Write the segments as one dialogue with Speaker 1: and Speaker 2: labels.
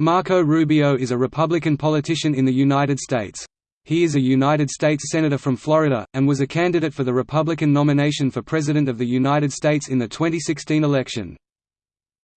Speaker 1: Marco Rubio is a Republican politician in the United States. He is a United States Senator from Florida, and was a candidate for the Republican nomination for President of the United States in the 2016 election.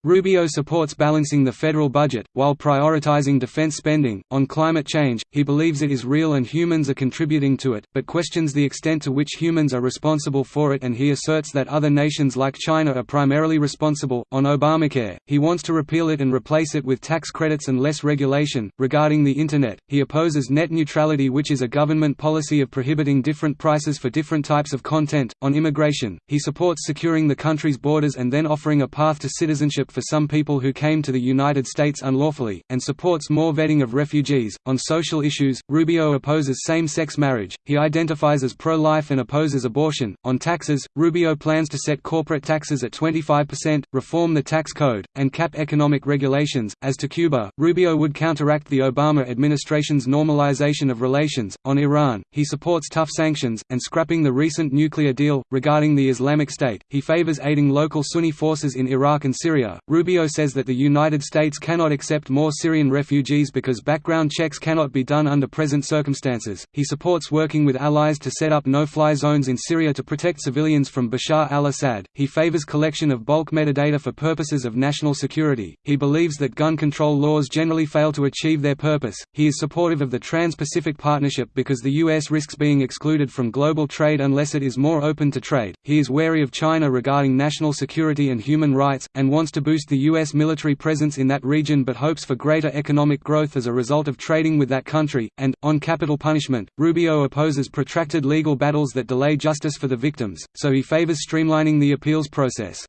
Speaker 1: Rubio supports balancing the federal budget, while prioritizing defense spending. On climate change, he believes it is real and humans are contributing to it, but questions the extent to which humans are responsible for it and he asserts that other nations like China are primarily responsible. On Obamacare, he wants to repeal it and replace it with tax credits and less regulation. Regarding the Internet, he opposes net neutrality, which is a government policy of prohibiting different prices for different types of content. On immigration, he supports securing the country's borders and then offering a path to citizenship for some people who came to the United States unlawfully, and supports more vetting of refugees. On social issues, Rubio opposes same sex marriage, he identifies as pro life and opposes abortion. On taxes, Rubio plans to set corporate taxes at 25%, reform the tax code, and cap economic regulations. As to Cuba, Rubio would counteract the Obama administration's normalization of relations. On Iran, he supports tough sanctions, and scrapping the recent nuclear deal. Regarding the Islamic State, he favors aiding local Sunni forces in Iraq and Syria, Rubio says that the United States cannot accept more Syrian refugees because background checks cannot be done under present circumstances. He supports working with allies to set up no fly zones in Syria to protect civilians from Bashar al Assad. He favors collection of bulk metadata for purposes of national security. He believes that gun control laws generally fail to achieve their purpose. He is supportive of the Trans Pacific Partnership because the U.S. risks being excluded from global trade unless it is more open to trade. He is wary of China regarding national security and human rights, and wants to boost the U.S. military presence in that region but hopes for greater economic growth as a result of trading with that country, and, on capital punishment, Rubio opposes protracted legal battles that delay justice for the victims, so he favors streamlining the appeals process.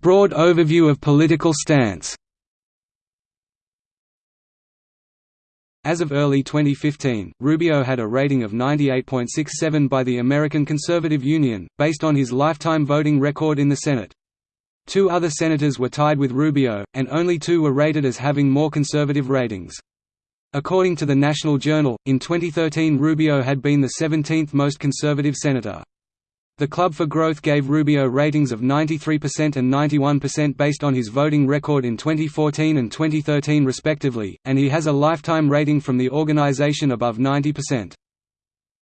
Speaker 1: Broad overview of political stance As of early 2015, Rubio had a rating of 98.67 by the American Conservative Union, based on his lifetime voting record in the Senate. Two other senators were tied with Rubio, and only two were rated as having more conservative ratings. According to the National Journal, in 2013 Rubio had been the 17th most conservative senator. The Club for Growth gave Rubio ratings of 93% and 91% based on his voting record in 2014 and 2013 respectively, and he has a lifetime rating from the organization above 90%.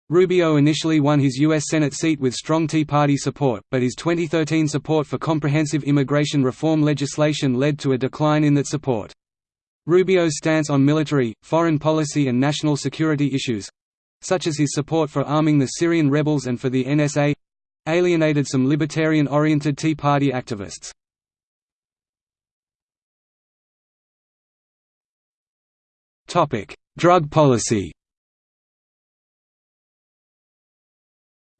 Speaker 1: Rubio initially won his U.S. Senate seat with strong Tea Party support, but his 2013 support for comprehensive immigration reform legislation led to a decline in that support. Rubio's stance on military, foreign policy and national security issues—such as his support for arming the Syrian rebels and for the NSA, alienated some libertarian-oriented Tea Party activists. Drug policy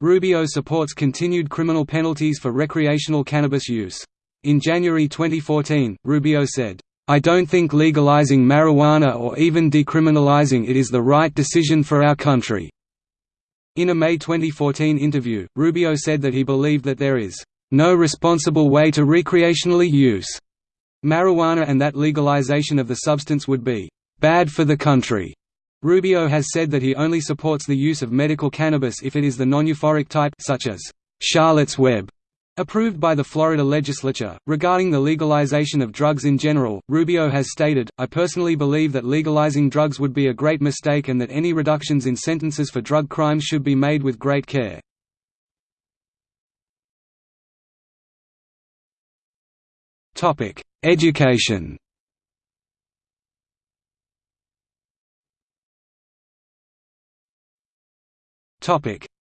Speaker 1: Rubio supports continued criminal penalties for recreational cannabis use. In January 2014, Rubio said, I don't think legalizing marijuana or even decriminalizing it is the right decision for our country. In a May 2014 interview, Rubio said that he believed that there is no responsible way to recreationally use marijuana and that legalization of the substance would be bad for the country. Rubio has said that he only supports the use of medical cannabis if it is the non-euphoric type such as Charlotte's Web Approved by the Florida legislature. Regarding the legalization of drugs in general, Rubio has stated, I personally believe that legalizing drugs would be a great mistake and that any reductions in sentences for drug crimes should be made with great care. Education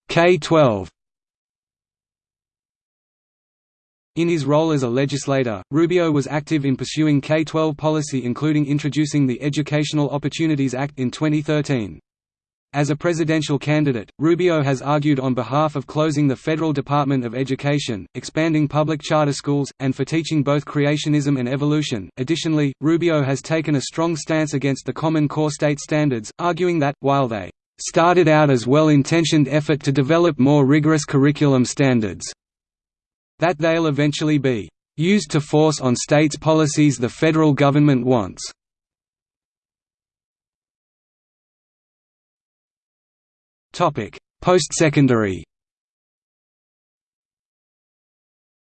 Speaker 1: K-12 In his role as a legislator, Rubio was active in pursuing K-12 policy including introducing the Educational Opportunities Act in 2013. As a presidential candidate, Rubio has argued on behalf of closing the Federal Department of Education, expanding public charter schools, and for teaching both creationism and evolution. Additionally, Rubio has taken a strong stance against the Common Core state standards, arguing that, while they started out as well-intentioned effort to develop more rigorous curriculum standards, that they'll eventually be used to force on states policies the federal government wants. Post-secondary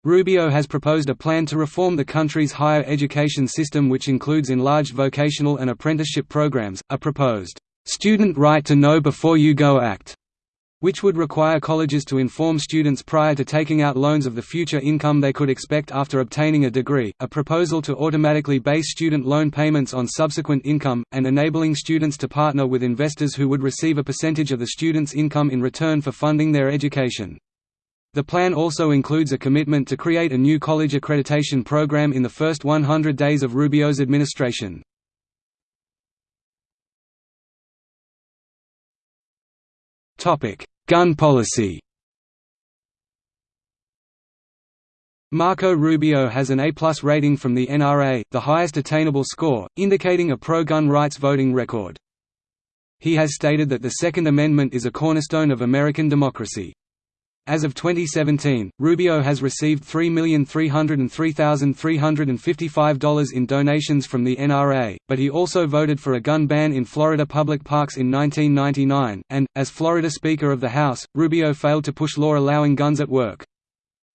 Speaker 1: Rubio has proposed a plan to reform the country's higher education system which includes enlarged vocational and apprenticeship programs, a proposed, "'Student Right to Know Before You Go Act' which would require colleges to inform students prior to taking out loans of the future income they could expect after obtaining a degree, a proposal to automatically base student loan payments on subsequent income, and enabling students to partner with investors who would receive a percentage of the student's income in return for funding their education. The plan also includes a commitment to create a new college accreditation program in the first 100 days of Rubio's administration. Gun policy Marco Rubio has an A-plus rating from the NRA, the highest attainable score, indicating a pro-gun rights voting record. He has stated that the Second Amendment is a cornerstone of American democracy. As of 2017, Rubio has received $3,303,355 in donations from the NRA, but he also voted for a gun ban in Florida public parks in 1999, and, as Florida Speaker of the House, Rubio failed to push law allowing guns at work.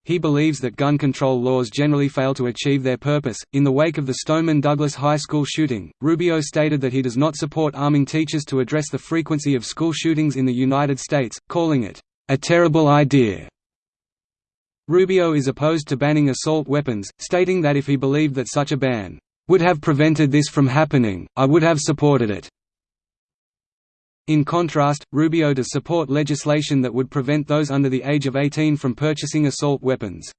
Speaker 1: He believes that gun control laws generally fail to achieve their purpose. In the wake of the Stoneman Douglas High School shooting, Rubio stated that he does not support arming teachers to address the frequency of school shootings in the United States, calling it a terrible idea. Rubio is opposed to banning assault weapons, stating that if he believed that such a ban would have prevented this from happening, I would have supported it. In contrast, Rubio does support legislation that would prevent those under the age of 18 from purchasing assault weapons.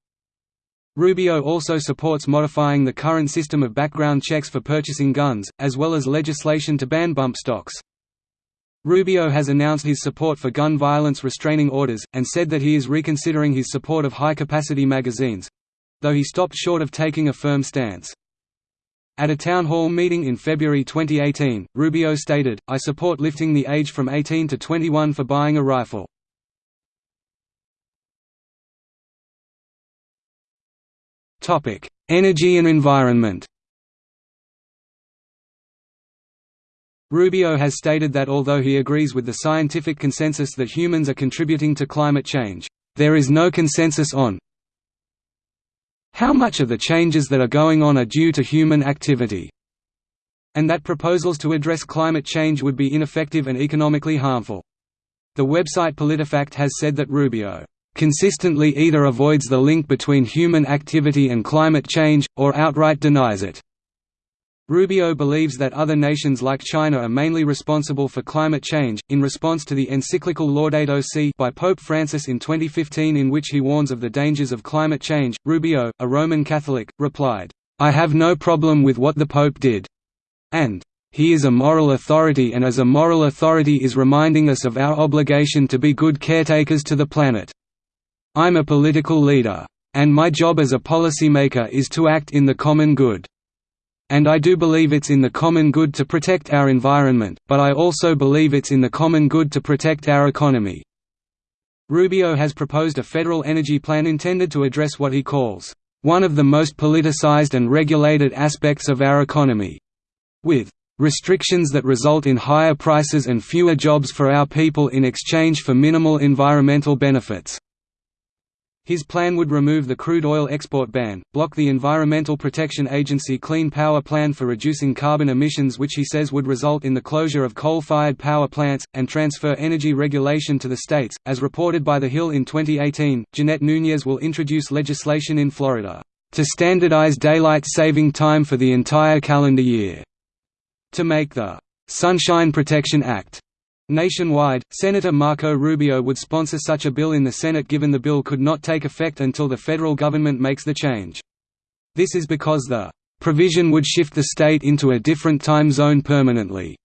Speaker 1: Rubio also supports modifying the current system of background checks for purchasing guns, as well as legislation to ban bump stocks. Rubio has announced his support for gun violence restraining orders, and said that he is reconsidering his support of high-capacity magazines—though he stopped short of taking a firm stance. At a town hall meeting in February 2018, Rubio stated, I support lifting the age from 18 to 21 for buying a rifle. Energy and environment Rubio has stated that although he agrees with the scientific consensus that humans are contributing to climate change, there is no consensus on how much of the changes that are going on are due to human activity, and that proposals to address climate change would be ineffective and economically harmful. The website PolitiFact has said that Rubio consistently either avoids the link between human activity and climate change, or outright denies it. Rubio believes that other nations like China are mainly responsible for climate change. In response to the encyclical Laudato Si by Pope Francis in 2015, in which he warns of the dangers of climate change, Rubio, a Roman Catholic, replied, I have no problem with what the Pope did. And, he is a moral authority and as a moral authority is reminding us of our obligation to be good caretakers to the planet. I'm a political leader. And my job as a policymaker is to act in the common good. And I do believe it's in the common good to protect our environment, but I also believe it's in the common good to protect our economy." Rubio has proposed a federal energy plan intended to address what he calls, "...one of the most politicized and regulated aspects of our economy," with restrictions that result in higher prices and fewer jobs for our people in exchange for minimal environmental benefits. His plan would remove the crude oil export ban, block the Environmental Protection Agency Clean Power Plan for reducing carbon emissions which he says would result in the closure of coal-fired power plants, and transfer energy regulation to the states. As reported by The Hill in 2018, Jeanette Núñez will introduce legislation in Florida to standardize daylight saving time for the entire calendar year, to make the Sunshine Protection Act Nationwide, Senator Marco Rubio would sponsor such a bill in the Senate given the bill could not take effect until the federal government makes the change. This is because the provision would shift the state into a different time zone permanently.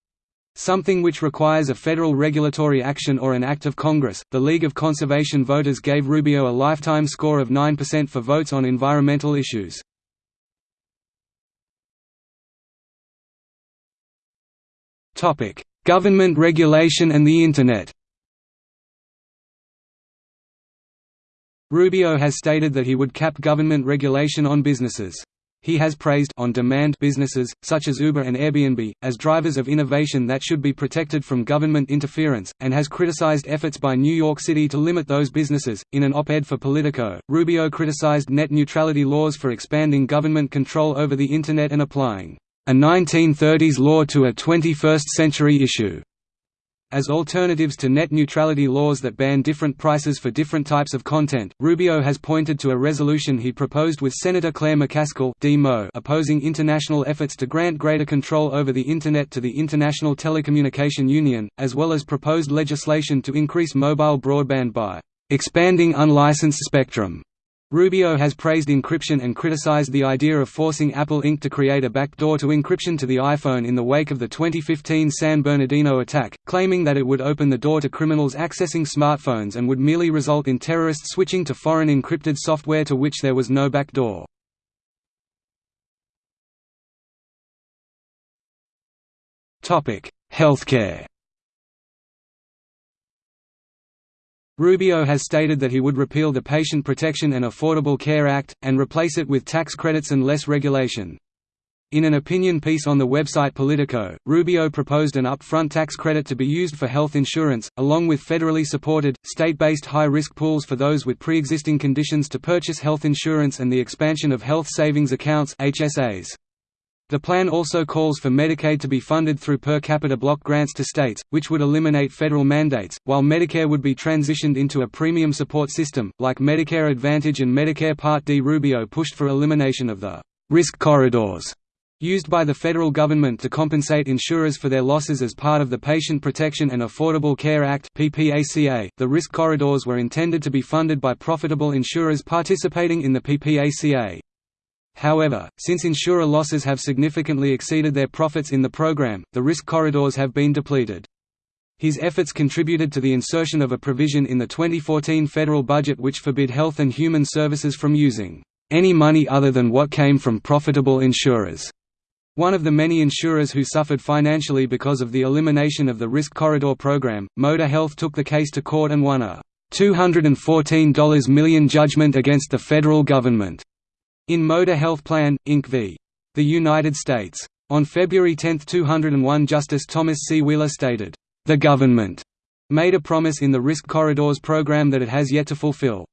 Speaker 1: Something which requires a federal regulatory action or an act of Congress. The League of Conservation Voters gave Rubio a lifetime score of 9% for votes on environmental issues. Topic: Government regulation and the Internet Rubio has stated that he would cap government regulation on businesses. He has praised on-demand businesses, such as Uber and Airbnb, as drivers of innovation that should be protected from government interference, and has criticized efforts by New York City to limit those businesses. In an op-ed for Politico, Rubio criticized net neutrality laws for expanding government control over the Internet and applying a 1930s law to a 21st-century issue. As alternatives to net neutrality laws that ban different prices for different types of content, Rubio has pointed to a resolution he proposed with Senator Claire McCaskill opposing international efforts to grant greater control over the Internet to the International Telecommunication Union, as well as proposed legislation to increase mobile broadband by expanding unlicensed spectrum. Rubio has praised encryption and criticized the idea of forcing Apple Inc. to create a backdoor to encryption to the iPhone in the wake of the 2015 San Bernardino attack, claiming that it would open the door to criminals accessing smartphones and would merely result in terrorists switching to foreign encrypted software to which there was no backdoor. Healthcare Rubio has stated that he would repeal the Patient Protection and Affordable Care Act, and replace it with tax credits and less regulation. In an opinion piece on the website Politico, Rubio proposed an upfront tax credit to be used for health insurance, along with federally supported, state-based high-risk pools for those with pre-existing conditions to purchase health insurance and the expansion of health savings accounts HSAs. The plan also calls for Medicaid to be funded through per capita block grants to states, which would eliminate federal mandates, while Medicare would be transitioned into a premium support system, like Medicare Advantage and Medicare Part D. Rubio pushed for elimination of the risk corridors used by the federal government to compensate insurers for their losses as part of the Patient Protection and Affordable Care Act (PPACA). The risk corridors were intended to be funded by profitable insurers participating in the PPACA. However, since insurer losses have significantly exceeded their profits in the program, the risk corridors have been depleted. His efforts contributed to the insertion of a provision in the 2014 federal budget which forbid Health and Human Services from using any money other than what came from profitable insurers. One of the many insurers who suffered financially because of the elimination of the Risk Corridor program, Moda Health took the case to court and won a $214 million judgment against the federal government. In Moda Health Plan, Inc. v. The United States. On February 10, 201 Justice Thomas C. Wheeler stated, "...the government," made a promise in the Risk Corridors program that it has yet to fulfill.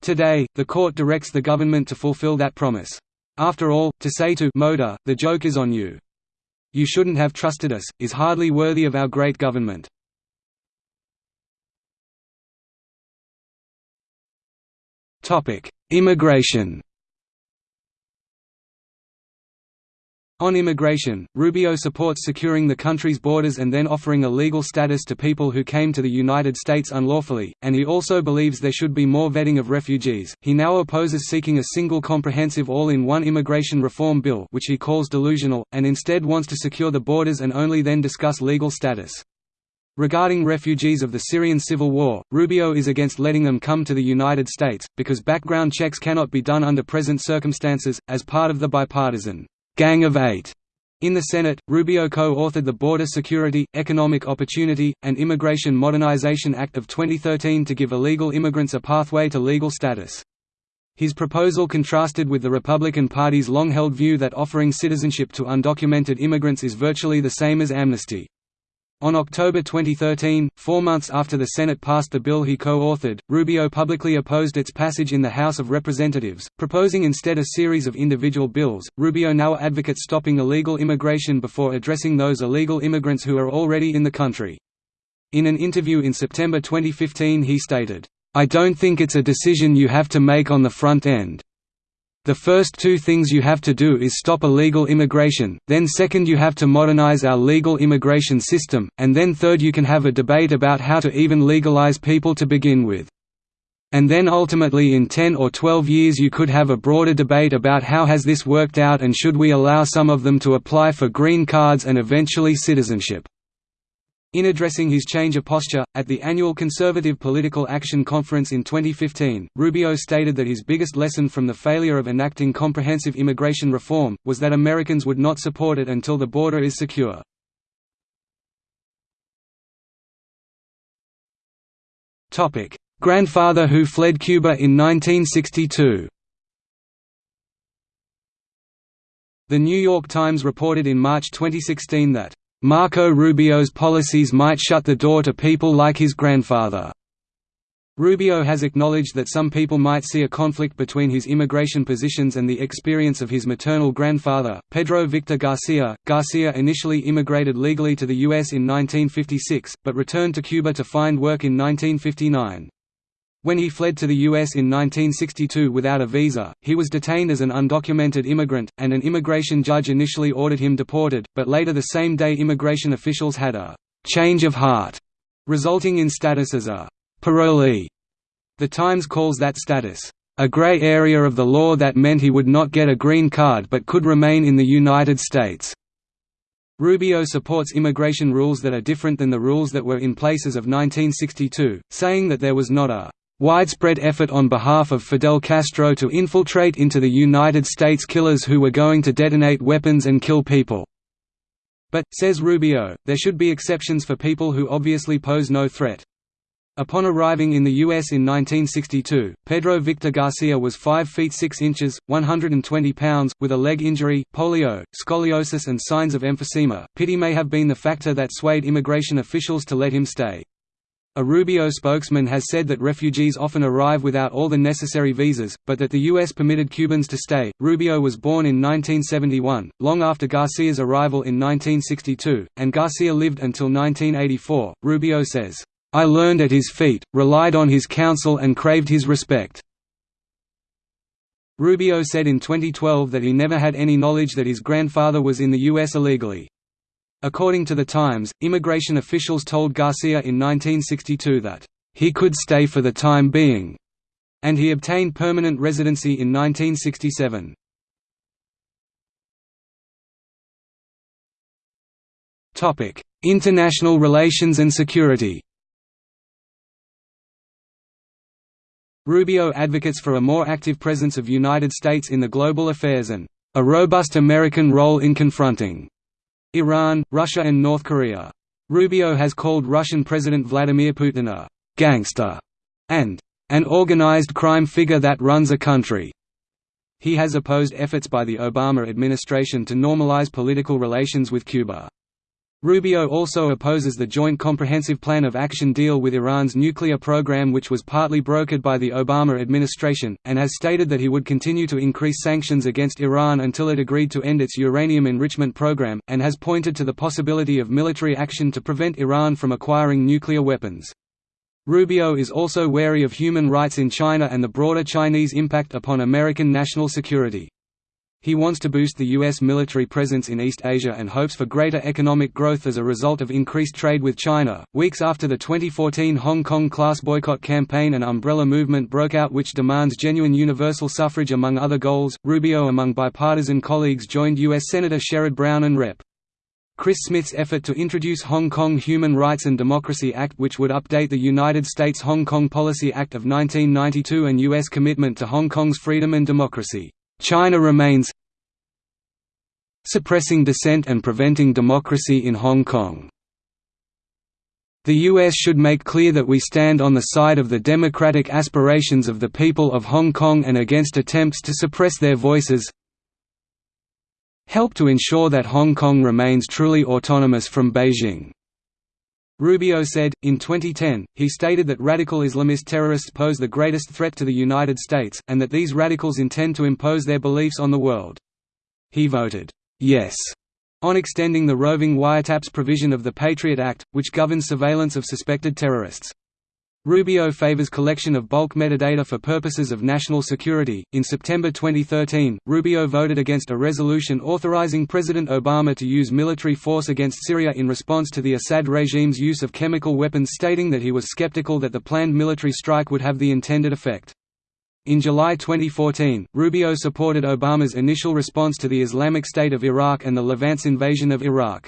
Speaker 1: Today, the court directs the government to fulfill that promise. After all, to say to Moda, the joke is on you. You shouldn't have trusted us, is hardly worthy of our great government. Immigration On immigration, Rubio supports securing the country's borders and then offering a legal status to people who came to the United States unlawfully, and he also believes there should be more vetting of refugees. He now opposes seeking a single comprehensive all-in-one immigration reform bill, which he calls delusional, and instead wants to secure the borders and only then discuss legal status. Regarding refugees of the Syrian civil war, Rubio is against letting them come to the United States, because background checks cannot be done under present circumstances, as part of the bipartisan Gang of Eight. In the Senate, Rubio co-authored the Border Security, Economic Opportunity, and Immigration Modernization Act of 2013 to give illegal immigrants a pathway to legal status. His proposal contrasted with the Republican Party's long-held view that offering citizenship to undocumented immigrants is virtually the same as amnesty. On October 2013, four months after the Senate passed the bill he co-authored, Rubio publicly opposed its passage in the House of Representatives, proposing instead a series of individual bills. Rubio now advocates stopping illegal immigration before addressing those illegal immigrants who are already in the country. In an interview in September 2015 he stated, I don't think it's a decision you have to make on the front end. The first two things you have to do is stop illegal immigration, then second you have to modernize our legal immigration system, and then third you can have a debate about how to even legalize people to begin with. And then ultimately in 10 or 12 years you could have a broader debate about how has this worked out and should we allow some of them to apply for green cards and eventually citizenship. In addressing his change of posture, at the annual Conservative Political Action Conference in 2015, Rubio stated that his biggest lesson from the failure of enacting comprehensive immigration reform, was that Americans would not support it until the border is secure. Grandfather who fled Cuba in 1962 The New York Times reported in March 2016 that, "...Marco Rubio's policies might shut the door to people like his grandfather." Rubio has acknowledged that some people might see a conflict between his immigration positions and the experience of his maternal grandfather, Pedro Victor Garcia. Garcia initially immigrated legally to the U.S. in 1956, but returned to Cuba to find work in 1959. When he fled to the U.S. in 1962 without a visa, he was detained as an undocumented immigrant, and an immigration judge initially ordered him deported, but later the same day immigration officials had a «change of heart», resulting in status as a parolee. The Times calls that status, "...a gray area of the law that meant he would not get a green card but could remain in the United States." Rubio supports immigration rules that are different than the rules that were in place as of 1962, saying that there was not a widespread effort on behalf of Fidel Castro to infiltrate into the United States killers who were going to detonate weapons and kill people. But, says Rubio, there should be exceptions for people who obviously pose no threat. Upon arriving in the U.S. in 1962, Pedro Victor Garcia was 5 feet 6 inches, 120 pounds, with a leg injury, polio, scoliosis and signs of emphysema. Pity may have been the factor that swayed immigration officials to let him stay. A Rubio spokesman has said that refugees often arrive without all the necessary visas, but that the U.S. permitted Cubans to stay. Rubio was born in 1971, long after Garcia's arrival in 1962, and Garcia lived until 1984. Rubio says, I learned at his feet, relied on his counsel and craved his respect." Rubio said in 2012 that he never had any knowledge that his grandfather was in the U.S. illegally. According to The Times, immigration officials told Garcia in 1962 that, "...he could stay for the time being," and he obtained permanent residency in 1967. International relations and security Rubio advocates for a more active presence of United States in the global affairs and a robust American role in confronting Iran, Russia and North Korea. Rubio has called Russian President Vladimir Putin a «gangster» and «an organized crime figure that runs a country». He has opposed efforts by the Obama administration to normalize political relations with Cuba. Rubio also opposes the Joint Comprehensive Plan of Action deal with Iran's nuclear program which was partly brokered by the Obama administration, and has stated that he would continue to increase sanctions against Iran until it agreed to end its uranium enrichment program, and has pointed to the possibility of military action to prevent Iran from acquiring nuclear weapons. Rubio is also wary of human rights in China and the broader Chinese impact upon American national security. He wants to boost the U.S. military presence in East Asia and hopes for greater economic growth as a result of increased trade with China. Weeks after the 2014 Hong Kong class boycott campaign, an umbrella movement broke out which demands genuine universal suffrage among other goals. Rubio, among bipartisan colleagues, joined U.S. Senator Sherrod Brown and Rep. Chris Smith's effort to introduce Hong Kong Human Rights and Democracy Act which would update the United States Hong Kong Policy Act of 1992 and U.S. commitment to Hong Kong's freedom and democracy. China remains suppressing dissent and preventing democracy in Hong Kong. The U.S. should make clear that we stand on the side of the democratic aspirations of the people of Hong Kong and against attempts to suppress their voices help to ensure that Hong Kong remains truly autonomous from Beijing. Rubio said, in 2010, he stated that radical Islamist terrorists pose the greatest threat to the United States, and that these radicals intend to impose their beliefs on the world. He voted, "'Yes' on extending the roving wiretaps provision of the Patriot Act, which governs surveillance of suspected terrorists. Rubio favors collection of bulk metadata for purposes of national security. In September 2013, Rubio voted against a resolution authorizing President Obama to use military force against Syria in response to the Assad regime's use of chemical weapons, stating that he was skeptical that the planned military strike would have the intended effect. In July 2014, Rubio supported Obama's initial response to the Islamic State of Iraq and the Levant's invasion of Iraq.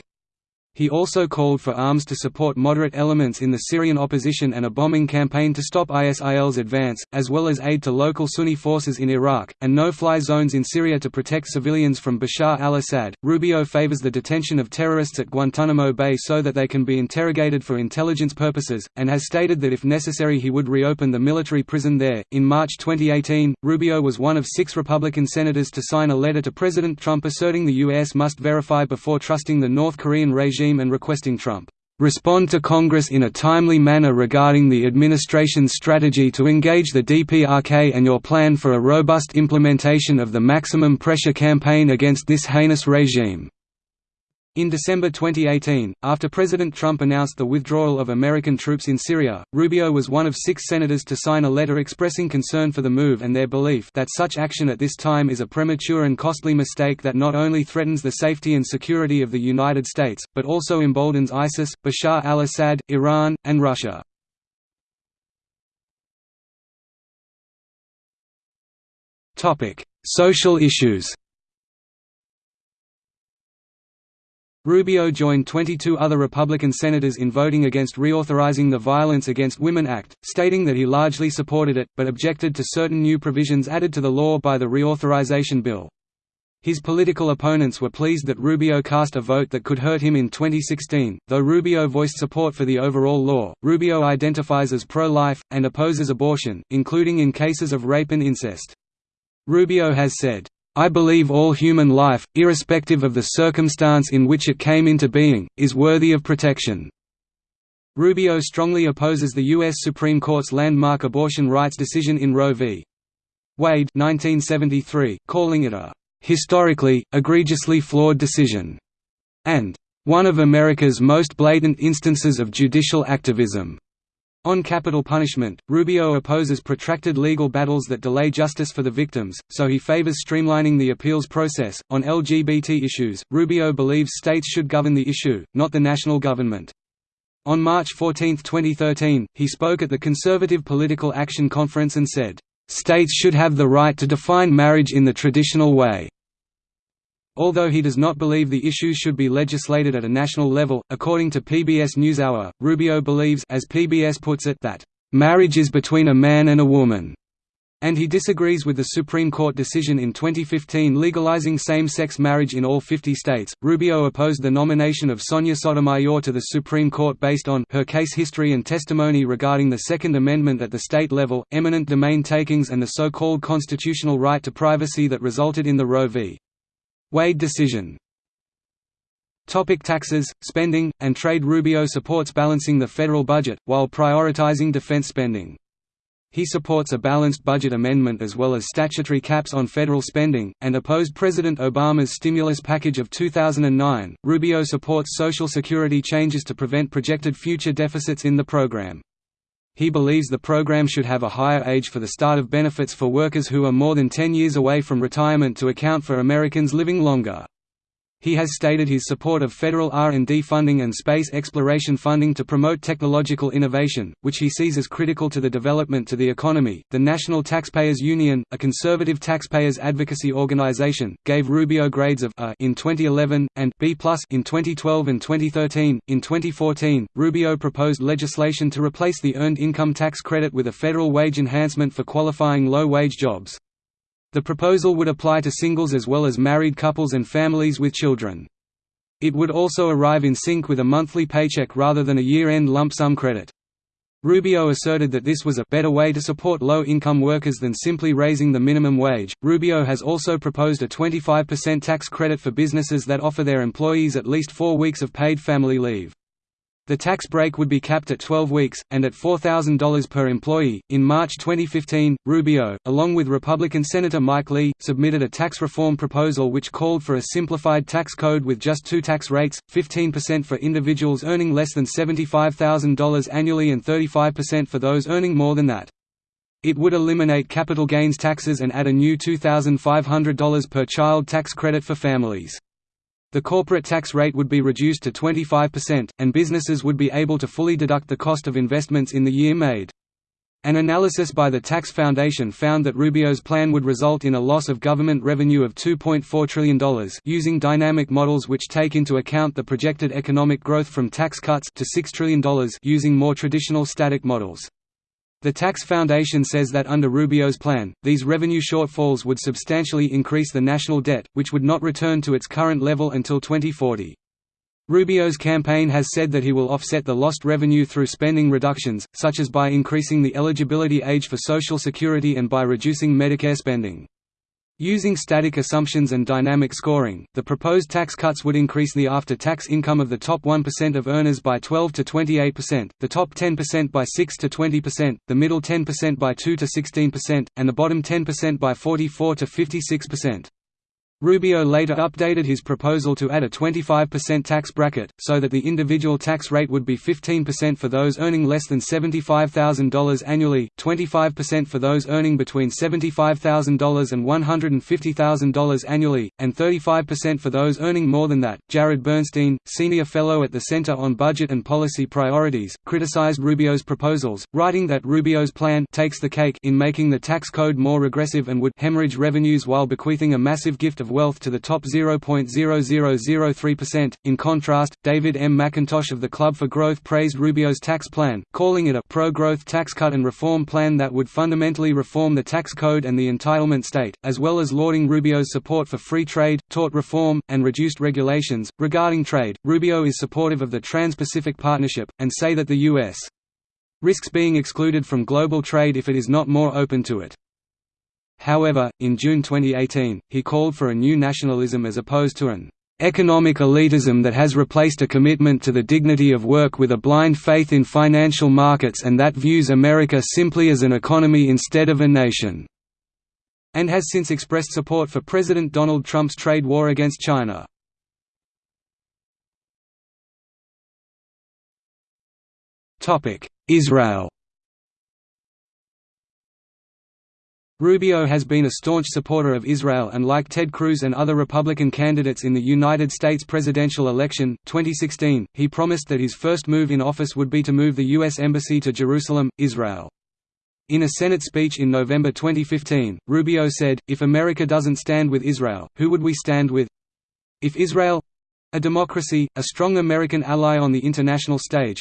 Speaker 1: He also called for arms to support moderate elements in the Syrian opposition and a bombing campaign to stop ISIL's advance, as well as aid to local Sunni forces in Iraq, and no-fly zones in Syria to protect civilians from Bashar al-Assad. Rubio favors the detention of terrorists at Guantanamo Bay so that they can be interrogated for intelligence purposes, and has stated that if necessary he would reopen the military prison there. In March 2018, Rubio was one of six Republican senators to sign a letter to President Trump asserting the U.S. must verify before trusting the North Korean regime regime and requesting Trump respond to Congress in a timely manner regarding the administration's strategy to engage the DPRK and your plan for a robust implementation of the maximum pressure campaign against this heinous regime. In December 2018, after President Trump announced the withdrawal of American troops in Syria, Rubio was one of six senators to sign a letter expressing concern for the move and their belief that such action at this time is a premature and costly mistake that not only threatens the safety and security of the United States, but also emboldens ISIS, Bashar al-Assad, Iran, and Russia. Social issues Rubio joined 22 other Republican senators in voting against reauthorizing the Violence Against Women Act, stating that he largely supported it, but objected to certain new provisions added to the law by the reauthorization bill. His political opponents were pleased that Rubio cast a vote that could hurt him in 2016. Though Rubio voiced support for the overall law, Rubio identifies as pro life, and opposes abortion, including in cases of rape and incest. Rubio has said, I believe all human life, irrespective of the circumstance in which it came into being, is worthy of protection." Rubio strongly opposes the U.S. Supreme Court's landmark abortion rights decision in Roe v. Wade 1973, calling it a "...historically, egregiously flawed decision," and "...one of America's most blatant instances of judicial activism." On capital punishment, Rubio opposes protracted legal battles that delay justice for the victims, so he favors streamlining the appeals process. On LGBT issues, Rubio believes states should govern the issue, not the national government. On March 14, 2013, he spoke at the Conservative Political Action Conference and said, States should have the right to define marriage in the traditional way. Although he does not believe the issues should be legislated at a national level, according to PBS NewsHour, Rubio believes as PBS puts it that, "...marriage is between a man and a woman." And he disagrees with the Supreme Court decision in 2015 legalizing same-sex marriage in all 50 states. Rubio opposed the nomination of Sonia Sotomayor to the Supreme Court based on her case history and testimony regarding the Second Amendment at the state level, eminent domain takings and the so-called constitutional right to privacy that resulted in the Roe v. Wade decision Topic taxes, spending, and trade Rubio supports balancing the federal budget, while prioritizing defense spending. He supports a balanced budget amendment as well as statutory caps on federal spending, and opposed President Obama's stimulus package of 2009. Rubio supports Social Security changes to prevent projected future deficits in the program. He believes the program should have a higher age for the start of benefits for workers who are more than 10 years away from retirement to account for Americans living longer. He has stated his support of federal R&D funding and space exploration funding to promote technological innovation, which he sees as critical to the development to the economy. The National Taxpayers Union, a conservative taxpayers advocacy organization, gave Rubio grades of A in 2011 and B+ in 2012 and 2013. In 2014, Rubio proposed legislation to replace the earned income tax credit with a federal wage enhancement for qualifying low-wage jobs. The proposal would apply to singles as well as married couples and families with children. It would also arrive in sync with a monthly paycheck rather than a year-end lump sum credit. Rubio asserted that this was a better way to support low-income workers than simply raising the minimum wage. Rubio has also proposed a 25% tax credit for businesses that offer their employees at least 4 weeks of paid family leave. The tax break would be capped at 12 weeks, and at $4,000 per employee. In March 2015, Rubio, along with Republican Senator Mike Lee, submitted a tax reform proposal which called for a simplified tax code with just two tax rates 15% for individuals earning less than $75,000 annually and 35% for those earning more than that. It would eliminate capital gains taxes and add a new $2,500 per child tax credit for families. The corporate tax rate would be reduced to 25%, and businesses would be able to fully deduct the cost of investments in the year made. An analysis by the Tax Foundation found that Rubio's plan would result in a loss of government revenue of $2.4 trillion using dynamic models which take into account the projected economic growth from tax cuts to $6 trillion using more traditional static models. The Tax Foundation says that under Rubio's plan, these revenue shortfalls would substantially increase the national debt, which would not return to its current level until 2040. Rubio's campaign has said that he will offset the lost revenue through spending reductions, such as by increasing the eligibility age for Social Security and by reducing Medicare spending. Using static assumptions and dynamic scoring, the proposed tax cuts would increase the after-tax income of the top 1% of earners by 12 to 28%, the top 10% by 6 to 20%, the middle 10% by 2 to 16%, and the bottom 10% by 44 to 56%. Rubio later updated his proposal to add a 25% tax bracket, so that the individual tax rate would be 15% for those earning less than $75,000 annually, 25% for those earning between $75,000 and $150,000 annually, and 35% for those earning more than that. Jared Bernstein, senior fellow at the Center on Budget and Policy Priorities, criticized Rubio's proposals, writing that Rubio's plan takes the cake in making the tax code more regressive and would hemorrhage revenues while bequeathing a massive gift of wealth to the top 0.0003%. In contrast, David M. McIntosh of the Club for Growth praised Rubio's tax plan, calling it a pro-growth tax cut and reform plan that would fundamentally reform the tax code and the entitlement state, as well as lauding Rubio's support for free trade, tort reform, and reduced regulations. Regarding trade, Rubio is supportive of the Trans-Pacific Partnership, and say that the U.S. risks being excluded from global trade if it is not more open to it. However, in June 2018, he called for a new nationalism as opposed to an economic elitism that has replaced a commitment to the dignity of work with a blind faith in financial markets and that views America simply as an economy instead of a nation", and has since expressed support for President Donald Trump's trade war against China. Israel Rubio has been a staunch supporter of Israel and like Ted Cruz and other Republican candidates in the United States presidential election, 2016, he promised that his first move in office would be to move the U.S. Embassy to Jerusalem, Israel. In a Senate speech in November 2015, Rubio said, if America doesn't stand with Israel, who would we stand with? If Israel—a democracy, a strong American ally on the international stage,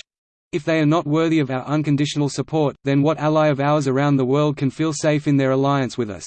Speaker 1: if they are not worthy of our unconditional support, then what ally of ours around the world can feel safe in their alliance with us?